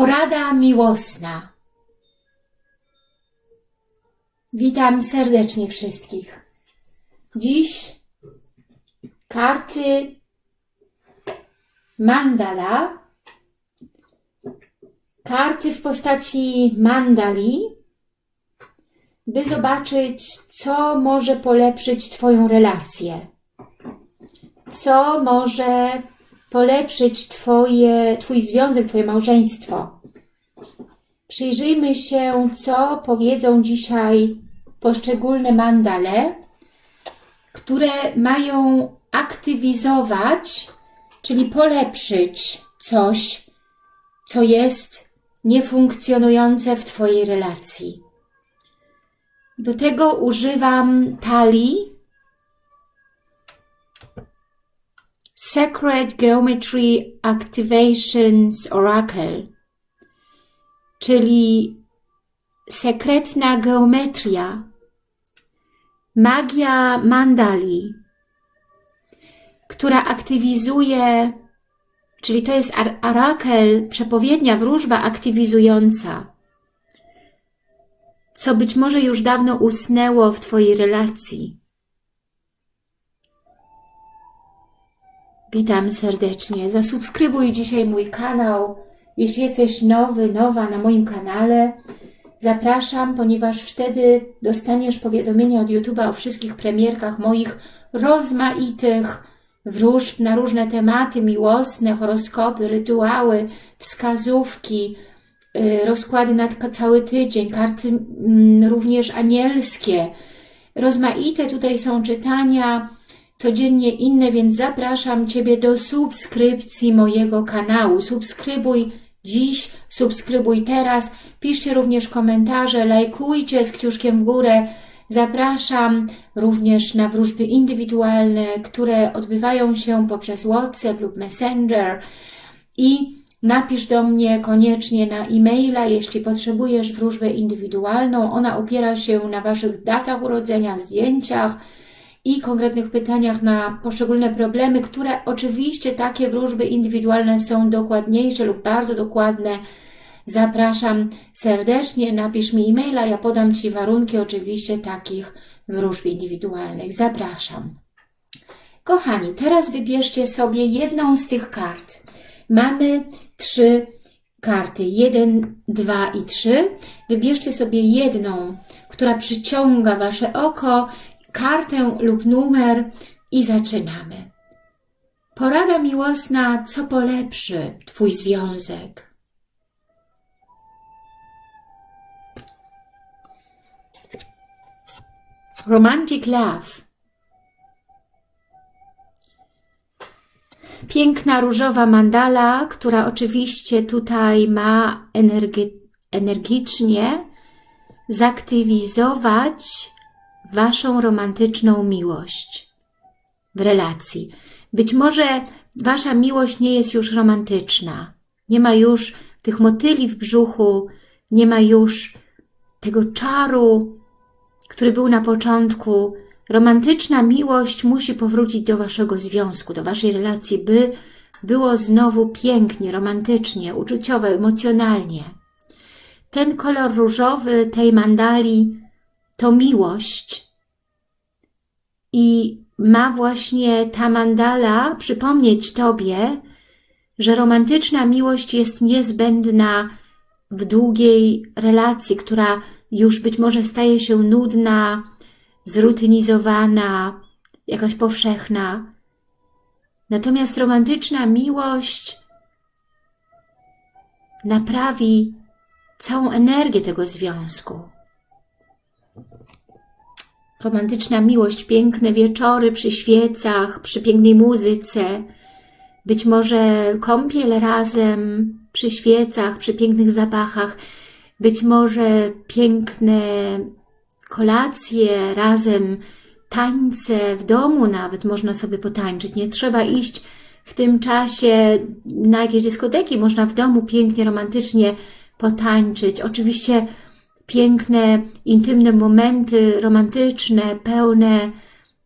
Porada miłosna. Witam serdecznie wszystkich. Dziś karty mandala, karty w postaci mandali, by zobaczyć, co może polepszyć Twoją relację, co może polepszyć twoje, Twój związek, Twoje małżeństwo. Przyjrzyjmy się, co powiedzą dzisiaj poszczególne mandale, które mają aktywizować, czyli polepszyć coś, co jest niefunkcjonujące w Twojej relacji. Do tego używam talii Sacred Geometry Activations Oracle, czyli sekretna geometria, magia mandali, która aktywizuje, czyli to jest orakel, przepowiednia, wróżba aktywizująca, co być może już dawno usnęło w Twojej relacji. Witam serdecznie. Zasubskrybuj dzisiaj mój kanał. Jeśli jesteś nowy, nowa na moim kanale, zapraszam, ponieważ wtedy dostaniesz powiadomienia od YouTube'a o wszystkich premierkach moich rozmaitych wróżb na różne tematy miłosne, horoskopy, rytuały, wskazówki, y, rozkłady na cały tydzień, karty mm, również anielskie. Rozmaite tutaj są czytania, codziennie inne, więc zapraszam Ciebie do subskrypcji mojego kanału. Subskrybuj dziś, subskrybuj teraz, piszcie również komentarze, lajkujcie z kciuszkiem w górę. Zapraszam również na wróżby indywidualne, które odbywają się poprzez WhatsApp lub Messenger i napisz do mnie koniecznie na e-maila, jeśli potrzebujesz wróżbę indywidualną. Ona opiera się na Waszych datach urodzenia, zdjęciach, i konkretnych pytaniach na poszczególne problemy, które oczywiście takie wróżby indywidualne są dokładniejsze lub bardzo dokładne. Zapraszam serdecznie, napisz mi e-maila, ja podam Ci warunki oczywiście takich wróżb indywidualnych. Zapraszam. Kochani, teraz wybierzcie sobie jedną z tych kart. Mamy trzy karty, jeden, dwa i trzy. Wybierzcie sobie jedną, która przyciąga Wasze oko kartę lub numer i zaczynamy. Porada miłosna, co polepszy Twój związek. Romantic Love Piękna różowa mandala, która oczywiście tutaj ma energi energicznie zaktywizować Waszą romantyczną miłość w relacji. Być może Wasza miłość nie jest już romantyczna. Nie ma już tych motyli w brzuchu, nie ma już tego czaru, który był na początku. Romantyczna miłość musi powrócić do Waszego związku, do Waszej relacji, by było znowu pięknie, romantycznie, uczuciowo, emocjonalnie. Ten kolor różowy tej mandali to miłość i ma właśnie ta mandala przypomnieć Tobie, że romantyczna miłość jest niezbędna w długiej relacji, która już być może staje się nudna, zrutynizowana, jakaś powszechna. Natomiast romantyczna miłość naprawi całą energię tego związku romantyczna miłość, piękne wieczory przy świecach, przy pięknej muzyce, być może kąpiel razem przy świecach, przy pięknych zapachach, być może piękne kolacje razem, tańce w domu nawet można sobie potańczyć. Nie trzeba iść w tym czasie na jakieś dyskoteki, można w domu pięknie, romantycznie potańczyć. Oczywiście piękne, intymne momenty romantyczne, pełne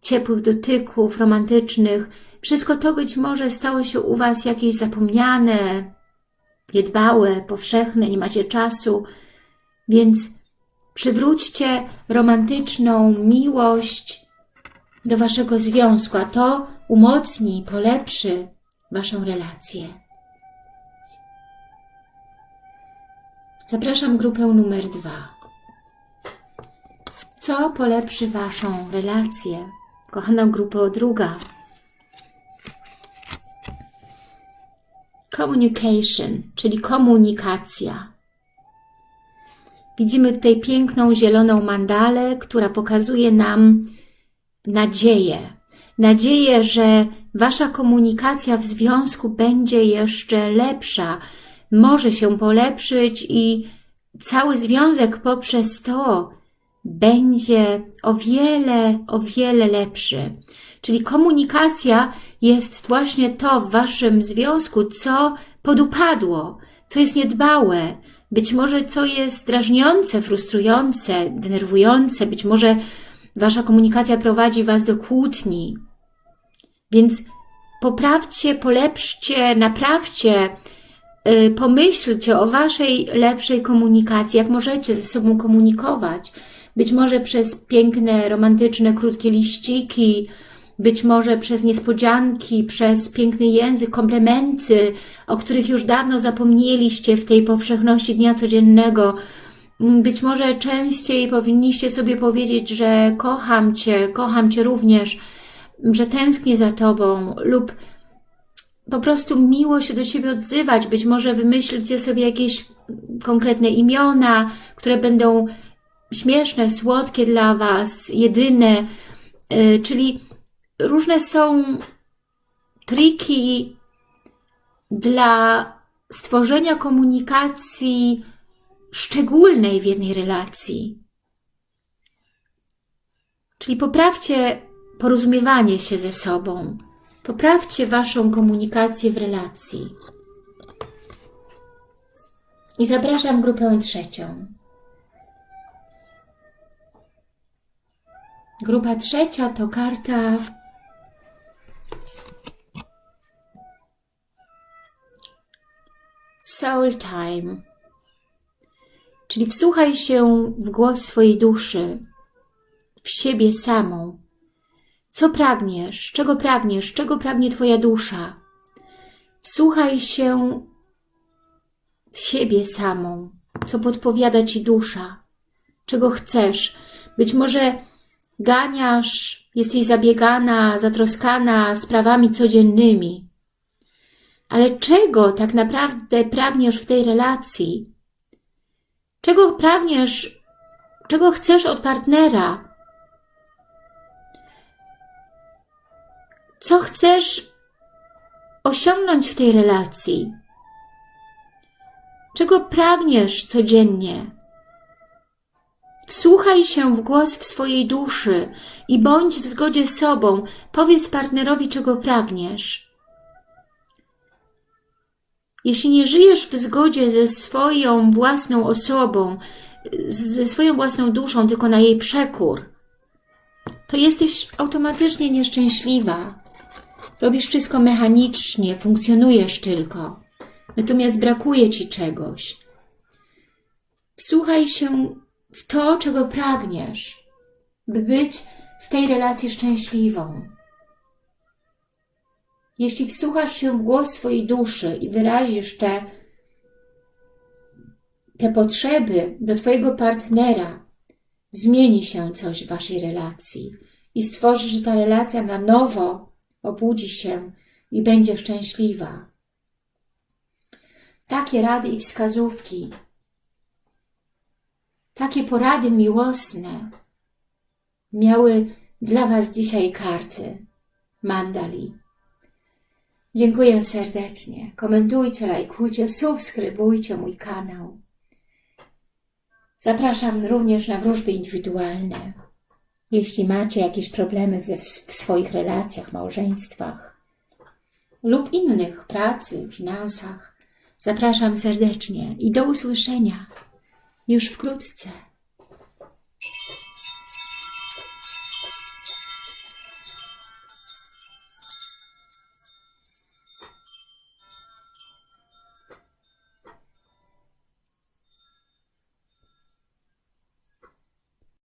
ciepłych dotyków romantycznych. Wszystko to być może stało się u Was jakieś zapomniane, niedbałe, powszechne, nie macie czasu, więc przywróćcie romantyczną miłość do waszego związku, a to umocni, polepszy waszą relację. Zapraszam grupę numer dwa. Co polepszy waszą relację? Kochana grupo druga. Communication, czyli komunikacja. Widzimy tutaj piękną zieloną mandalę, która pokazuje nam nadzieję. Nadzieję, że Wasza komunikacja w związku będzie jeszcze lepsza, może się polepszyć i cały związek poprzez to będzie o wiele, o wiele lepszy. Czyli komunikacja jest właśnie to w Waszym związku, co podupadło, co jest niedbałe, być może co jest drażniące, frustrujące, denerwujące, być może Wasza komunikacja prowadzi Was do kłótni. Więc poprawcie, polepszcie, naprawcie, pomyślcie o Waszej lepszej komunikacji, jak możecie ze sobą komunikować. Być może przez piękne, romantyczne, krótkie liściki, być może przez niespodzianki, przez piękny język, komplementy, o których już dawno zapomnieliście w tej powszechności dnia codziennego. Być może częściej powinniście sobie powiedzieć, że kocham Cię, kocham Cię również, że tęsknię za Tobą lub po prostu miło się do siebie odzywać. Być może wymyślcie sobie jakieś konkretne imiona, które będą śmieszne, słodkie dla Was, jedyne, yy, czyli różne są triki dla stworzenia komunikacji szczególnej w jednej relacji. Czyli poprawcie porozumiewanie się ze sobą. Poprawcie Waszą komunikację w relacji. I zapraszam grupę trzecią. Grupa trzecia to karta Soul Time. Czyli wsłuchaj się w głos swojej duszy, w siebie samą. Co pragniesz? Czego pragniesz? Czego pragnie Twoja dusza? Wsłuchaj się w siebie samą. Co podpowiada Ci dusza? Czego chcesz? Być może ganiasz, jesteś zabiegana, zatroskana sprawami codziennymi. Ale czego tak naprawdę pragniesz w tej relacji? Czego pragniesz, czego chcesz od partnera? Co chcesz osiągnąć w tej relacji? Czego pragniesz codziennie? Wsłuchaj się w głos w swojej duszy i bądź w zgodzie z sobą. Powiedz partnerowi, czego pragniesz. Jeśli nie żyjesz w zgodzie ze swoją własną osobą, ze swoją własną duszą, tylko na jej przekór, to jesteś automatycznie nieszczęśliwa. Robisz wszystko mechanicznie, funkcjonujesz tylko. Natomiast brakuje Ci czegoś. Wsłuchaj się w to, czego pragniesz, by być w tej relacji szczęśliwą. Jeśli wsłuchasz się w głos swojej duszy i wyrazisz te, te potrzeby do Twojego partnera, zmieni się coś w Waszej relacji i stworzy, że ta relacja na nowo obudzi się i będzie szczęśliwa. Takie rady i wskazówki, takie porady miłosne miały dla Was dzisiaj karty Mandali. Dziękuję serdecznie. Komentujcie, lajkujcie, subskrybujcie mój kanał. Zapraszam również na wróżby indywidualne. Jeśli macie jakieś problemy w swoich relacjach, małżeństwach lub innych, pracy, finansach, zapraszam serdecznie i do usłyszenia już wkrótce.